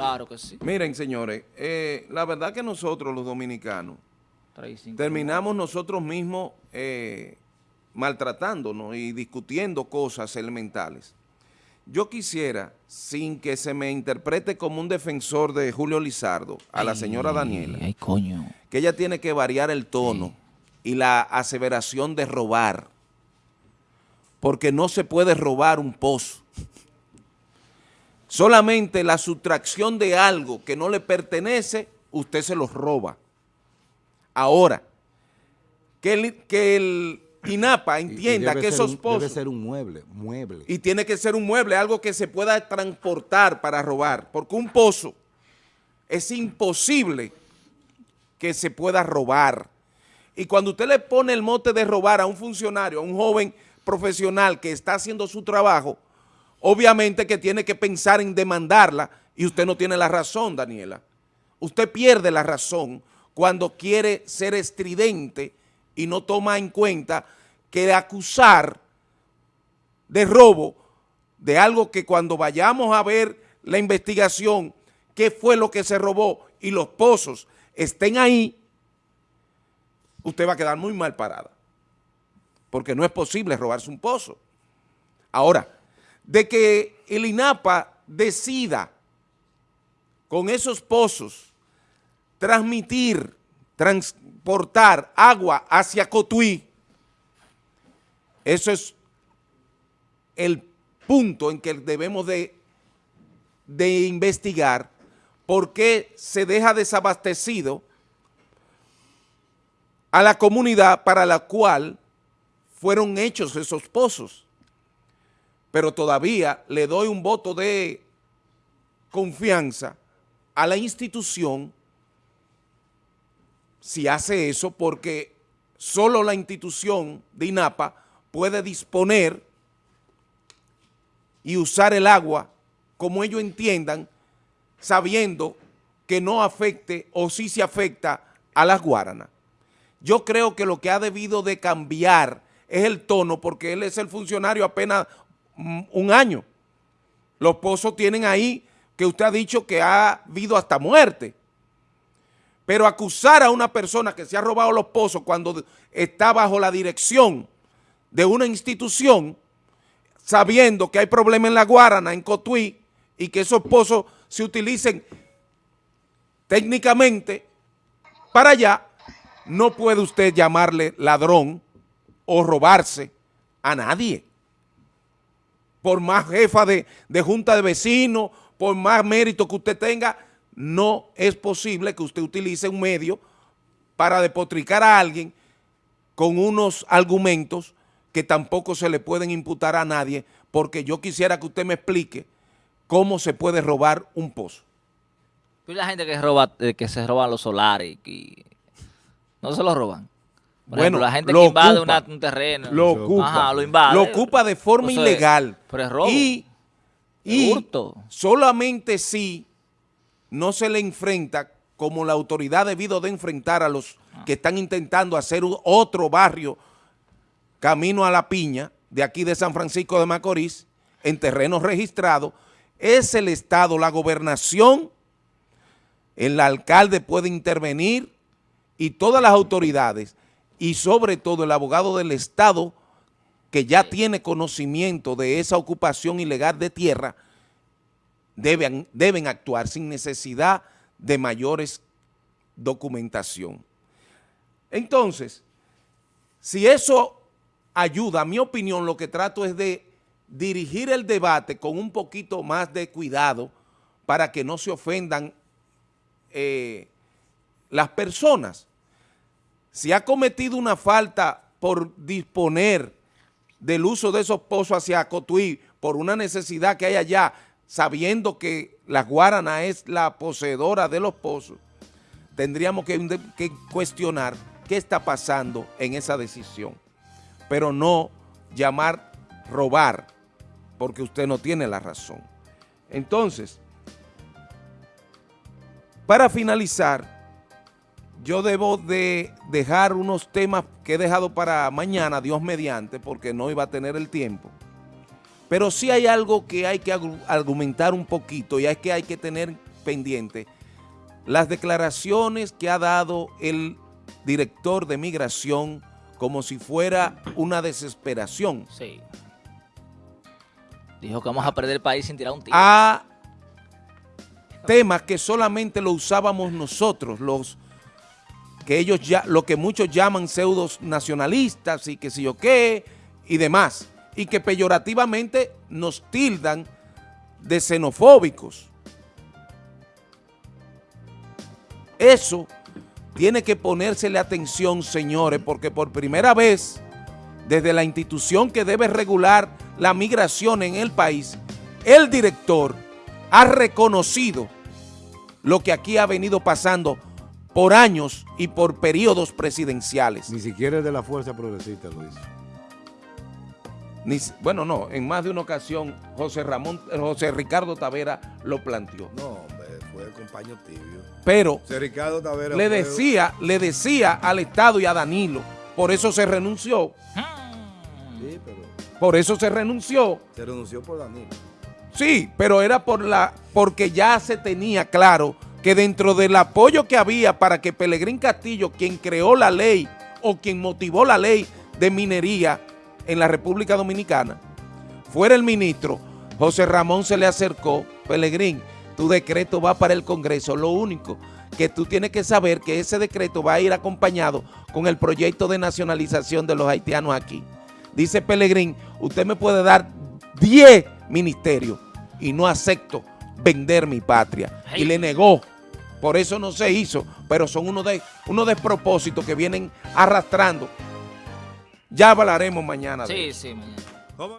Claro que sí. Miren, señores, eh, la verdad que nosotros los dominicanos terminamos nosotros mismos eh, maltratándonos y discutiendo cosas elementales. Yo quisiera, sin que se me interprete como un defensor de Julio Lizardo, a la señora Daniela, ay, coño. que ella tiene que variar el tono y la aseveración de robar, porque no se puede robar un pozo. Solamente la sustracción de algo que no le pertenece, usted se lo roba. Ahora, que el, que el INAPA entienda que esos pozos... Debe ser un mueble, mueble. Y tiene que ser un mueble, algo que se pueda transportar para robar, porque un pozo es imposible que se pueda robar. Y cuando usted le pone el mote de robar a un funcionario, a un joven profesional que está haciendo su trabajo, obviamente que tiene que pensar en demandarla y usted no tiene la razón, Daniela. Usted pierde la razón cuando quiere ser estridente y no toma en cuenta que acusar de robo de algo que cuando vayamos a ver la investigación, qué fue lo que se robó y los pozos estén ahí, usted va a quedar muy mal parada. Porque no es posible robarse un pozo. Ahora, de que el INAPA decida con esos pozos transmitir, transportar agua hacia Cotuí, eso es el punto en que debemos de, de investigar por qué se deja desabastecido a la comunidad para la cual fueron hechos esos pozos pero todavía le doy un voto de confianza a la institución si hace eso, porque solo la institución de INAPA puede disponer y usar el agua como ellos entiendan, sabiendo que no afecte o sí se afecta a las guaranas. Yo creo que lo que ha debido de cambiar es el tono, porque él es el funcionario apenas un año. Los pozos tienen ahí que usted ha dicho que ha habido hasta muerte. Pero acusar a una persona que se ha robado los pozos cuando está bajo la dirección de una institución, sabiendo que hay problemas en La Guarana, en Cotuí, y que esos pozos se utilicen técnicamente para allá, no puede usted llamarle ladrón o robarse a nadie por más jefa de, junta de vecinos, por más mérito que usted tenga, no es posible que usted utilice un medio para depotricar a alguien con unos argumentos que tampoco se le pueden imputar a nadie, porque yo quisiera que usted me explique cómo se puede robar un pozo. La gente que roba, eh, se roba los solares, no se los roban bueno, la gente que invade un terreno. Lo ocupa. lo invade. Lo ocupa de forma ilegal. Pero es robo. Y, solamente si no se le enfrenta como la autoridad debido de enfrentar a los ah. que están intentando hacer otro barrio camino a la piña de aquí de San Francisco de Macorís en terrenos registrados, es el Estado, la gobernación, el alcalde puede intervenir y todas las autoridades y sobre todo el abogado del Estado que ya tiene conocimiento de esa ocupación ilegal de tierra, deben, deben actuar sin necesidad de mayores documentación. Entonces, si eso ayuda, a mi opinión lo que trato es de dirigir el debate con un poquito más de cuidado para que no se ofendan eh, las personas si ha cometido una falta por disponer del uso de esos pozos hacia Cotuí por una necesidad que hay allá, sabiendo que la Guarana es la poseedora de los pozos, tendríamos que, que cuestionar qué está pasando en esa decisión, pero no llamar robar, porque usted no tiene la razón. Entonces, para finalizar, yo debo de dejar unos temas que he dejado para mañana, Dios mediante, porque no iba a tener el tiempo. Pero sí hay algo que hay que argumentar un poquito y es que hay que tener pendiente, las declaraciones que ha dado el director de migración como si fuera una desesperación. Sí. Dijo que vamos a perder el país sin tirar un tiro. A temas que solamente lo usábamos nosotros, los que ellos ya, lo que muchos llaman pseudos nacionalistas y que sé yo qué y demás, y que peyorativamente nos tildan de xenofóbicos. Eso tiene que ponérsele atención, señores, porque por primera vez, desde la institución que debe regular la migración en el país, el director ha reconocido lo que aquí ha venido pasando por años y por periodos presidenciales. Ni siquiera es de la Fuerza Progresista lo hizo. Ni, bueno, no, en más de una ocasión José Ramón, José Ricardo Tavera lo planteó. No, hombre, fue el compañero tibio. Pero José Ricardo Tavera le decía, le decía al Estado y a Danilo, por eso se renunció. Sí, pero Por eso se renunció. se renunció por Danilo. Sí, pero era por la, porque ya se tenía claro que dentro del apoyo que había para que Pelegrín Castillo, quien creó la ley o quien motivó la ley de minería en la República Dominicana, fuera el ministro, José Ramón se le acercó, Pelegrín, tu decreto va para el Congreso, lo único que tú tienes que saber que ese decreto va a ir acompañado con el proyecto de nacionalización de los haitianos aquí. Dice Pelegrín, usted me puede dar 10 ministerios y no acepto vender mi patria. Y le negó. Por eso no se hizo, pero son unos de, unos despropósitos que vienen arrastrando. Ya hablaremos mañana Sí, sí, mañana.